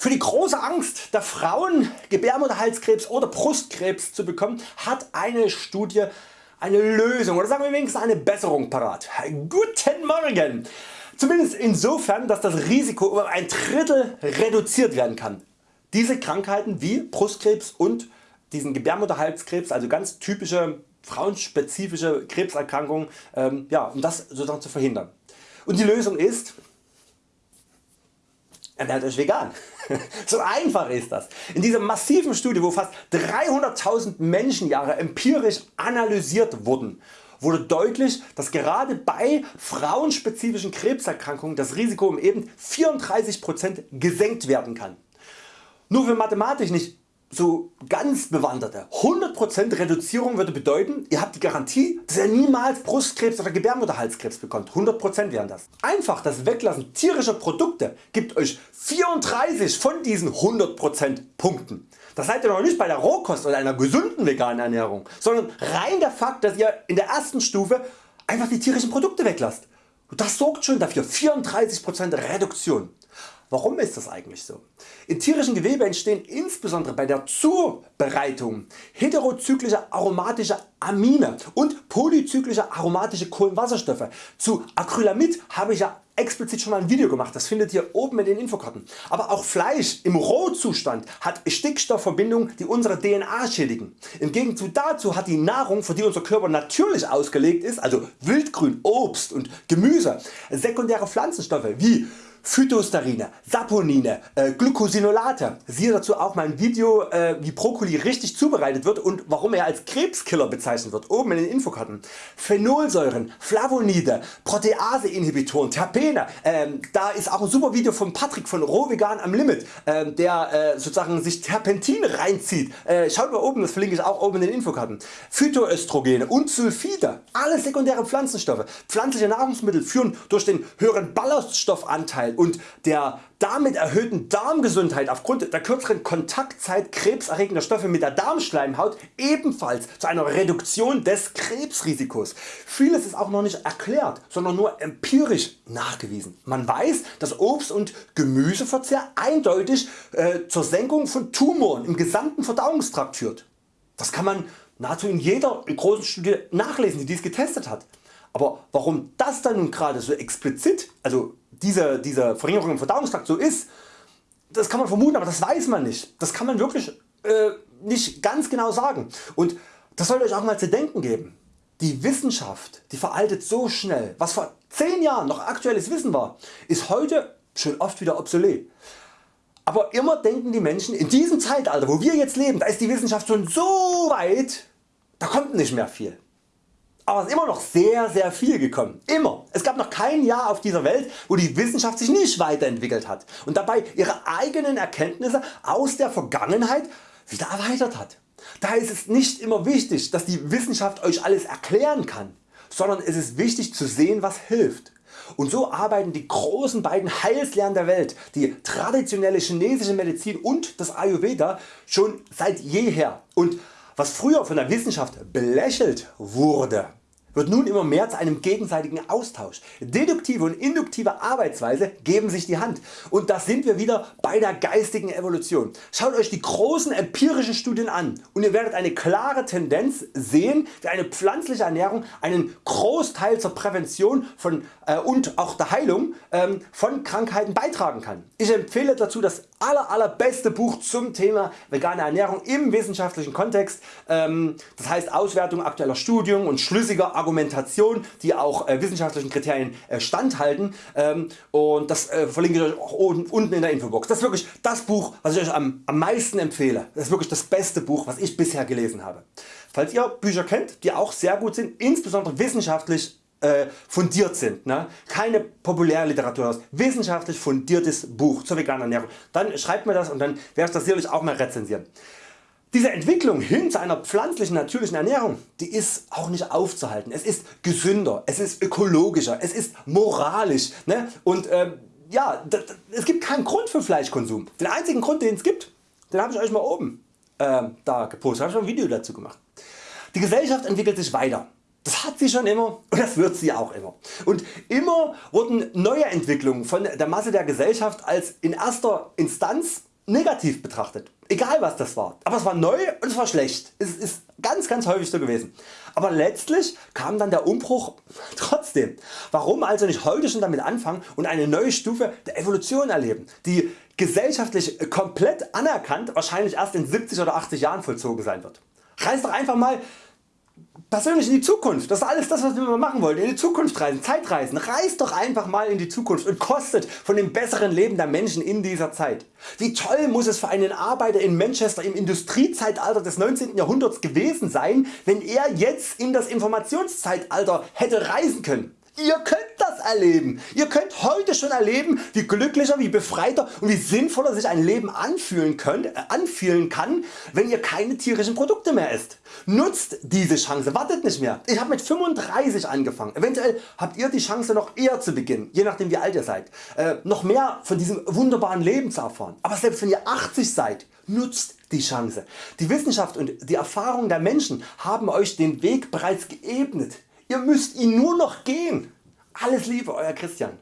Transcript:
Für die große Angst der Frauen Gebärmutterhalskrebs oder Brustkrebs zu bekommen hat eine Studie eine Lösung oder sagen wir wenigstens eine Besserung parat. Guten Morgen! Zumindest insofern dass das Risiko um ein Drittel reduziert werden kann. Diese Krankheiten wie Brustkrebs und diesen Gebärmutterhalskrebs, also ganz typische frauenspezifische Krebserkrankungen, ähm, ja, um das sozusagen zu verhindern. Und die Lösung ist ernährt Euch vegan. so einfach ist das. In dieser massiven Studie wo fast 300.000 Menschenjahre empirisch analysiert wurden wurde deutlich dass gerade bei frauenspezifischen Krebserkrankungen das Risiko um eben 34% gesenkt werden kann. Nur für mathematisch nicht so ganz Bewanderte. 100% Reduzierung würde bedeuten, ihr habt die Garantie, dass ihr niemals Brustkrebs oder Gebärmutterhalskrebs bekommt. 100% wären das. Einfach das Weglassen tierischer Produkte gibt Euch 34 von diesen 100% Punkten. Das seid ihr noch nicht bei der Rohkost oder einer gesunden veganen Ernährung, sondern rein der Fakt dass ihr in der ersten Stufe einfach die tierischen Produkte weglasst. Und das sorgt schon dafür 34% Reduktion. Warum ist das eigentlich so? In tierischen Gewebe entstehen insbesondere bei der Zubereitung heterozyklische aromatische Amine und polyzyklische aromatische Kohlenwasserstoffe. Zu Acrylamid habe ich ja explizit schon mal ein Video gemacht, das findet ihr oben in den Infokarten. Aber auch Fleisch im Rohzustand hat Stickstoffverbindungen die unsere DNA schädigen. Im Gegenzug dazu hat die Nahrung für die unser Körper natürlich ausgelegt ist, also Wildgrün, Obst und Gemüse, sekundäre Pflanzenstoffe wie Phytosterine, Saponine, äh, Glucosinolate. Siehe dazu auch mein Video äh, wie Brokkoli richtig zubereitet wird und warum er als Krebskiller bezeichnet wird oben in den Infokarten. Phenolsäuren, Flavonide, Proteaseinhibitoren, Terpene. Ähm, da ist auch ein super Video von Patrick von Rohvegan am Limit ähm, der äh, sozusagen sich Terpentin reinzieht. Äh, schaut mal oben, das verlinke ich auch oben in den Infokarten. Phytoöstrogene und Sulfide, alle sekundäre Pflanzenstoffe. Pflanzliche Nahrungsmittel führen durch den höheren Ballaststoffanteil Darmgesundheit und der damit erhöhten Darmgesundheit aufgrund der kürzeren Kontaktzeit krebserregender Stoffe mit der Darmschleimhaut ebenfalls zu einer Reduktion des Krebsrisikos. Vieles ist auch noch nicht erklärt, sondern nur empirisch nachgewiesen. Man weiß dass Obst und Gemüseverzehr eindeutig äh, zur Senkung von Tumoren im gesamten Verdauungstrakt führt. Das kann man nahezu in jeder großen Studie nachlesen die dies getestet hat. Aber warum das dann gerade so explizit, also diese, diese Verringerung im Verdauungstrakt so ist, das kann man vermuten, aber das weiß man nicht. Das kann man wirklich äh, nicht ganz genau sagen. Und das sollte Euch auch mal zu denken geben. Die Wissenschaft die veraltet so schnell. Was vor 10 Jahren noch aktuelles Wissen war, ist heute schon oft wieder obsolet. Aber immer denken die Menschen in diesem Zeitalter wo wir jetzt leben, da ist die Wissenschaft schon so weit, da kommt nicht mehr viel aber es ist immer noch sehr sehr viel gekommen. Immer. Es gab noch kein Jahr auf dieser Welt wo die Wissenschaft sich nicht weiterentwickelt hat und dabei ihre eigenen Erkenntnisse aus der Vergangenheit wieder erweitert hat. Daher ist es nicht immer wichtig dass die Wissenschaft Euch alles erklären kann, sondern es ist wichtig zu sehen was hilft. Und so arbeiten die großen beiden Heilslehren der Welt, die traditionelle chinesische Medizin und das Ayurveda schon seit jeher und was früher von der Wissenschaft belächelt wurde, wird nun immer mehr zu einem gegenseitigen Austausch. Deduktive und induktive Arbeitsweise geben sich die Hand und da sind wir wieder bei der geistigen Evolution. Schaut Euch die großen empirischen Studien an und ihr werdet eine klare Tendenz sehen wie eine pflanzliche Ernährung einen Großteil zur Prävention von, äh, und auch der Heilung ähm, von Krankheiten beitragen kann. Ich empfehle dazu das aller, allerbeste Buch zum Thema vegane Ernährung im wissenschaftlichen Kontext, ähm, das heißt Auswertung aktueller Studien und schlüssiger Argumentation die auch äh, wissenschaftlichen Kriterien äh, standhalten ähm, und das äh, verlinke ich Euch auch unten in der Infobox. Das ist wirklich das Buch was ich Euch am, am meisten empfehle. Das ist wirklich das beste Buch was ich bisher gelesen habe. Falls ihr Bücher kennt die auch sehr gut sind, insbesondere wissenschaftlich fundiert sind, ne? keine Populärliteratur, wissenschaftlich fundiertes Buch zur veganen Ernährung, dann schreibt mir das und dann werde ich das sicherlich auch mal rezensieren. Diese Entwicklung hin zu einer pflanzlichen natürlichen Ernährung die ist auch nicht aufzuhalten. Es ist gesünder, es ist ökologischer, es ist moralisch ne? und äh, ja, es gibt keinen Grund für Fleischkonsum. Den einzigen Grund den es gibt, den habe ich Euch mal oben äh, da gepostet, habe ich ein Video dazu gemacht. Die Gesellschaft entwickelt sich weiter. Das hat sie schon immer und das wird sie auch immer. Und immer wurden neue Entwicklungen von der Masse der Gesellschaft als in erster Instanz negativ betrachtet. Egal was das war. Aber es war neu und es war schlecht. Es ist ganz ganz häufig so gewesen. Aber letztlich kam dann der Umbruch trotzdem. Warum also nicht heute schon damit anfangen und eine neue Stufe der Evolution erleben, die gesellschaftlich komplett anerkannt wahrscheinlich erst in 70 oder 80 Jahren vollzogen sein wird. Reiß doch einfach mal persönlich in die Zukunft. Das ist alles das was wir machen wollen. In die Zukunft reisen, Zeitreisen. Reist doch einfach mal in die Zukunft und kostet von dem besseren Leben der Menschen in dieser Zeit. Wie toll muss es für einen Arbeiter in Manchester im Industriezeitalter des 19. Jahrhunderts gewesen sein, wenn er jetzt in das Informationszeitalter hätte reisen können. Ihr könnt das erleben. Ihr könnt heute schon erleben wie glücklicher, wie befreiter und wie sinnvoller sich ein Leben anfühlen, könnt, äh, anfühlen kann wenn ihr keine tierischen Produkte mehr esst. Nutzt diese Chance, wartet nicht mehr. Ich habe mit 35 angefangen. Eventuell habt ihr die Chance noch eher zu beginnen, je nachdem wie alt ihr seid, äh, noch mehr von diesem wunderbaren Leben zu erfahren. Aber selbst wenn ihr 80 seid, nutzt die Chance. Die Wissenschaft und die Erfahrung der Menschen haben Euch den Weg bereits geebnet. Ihr müsst ihn nur noch gehen. Alles Liebe Euer Christian.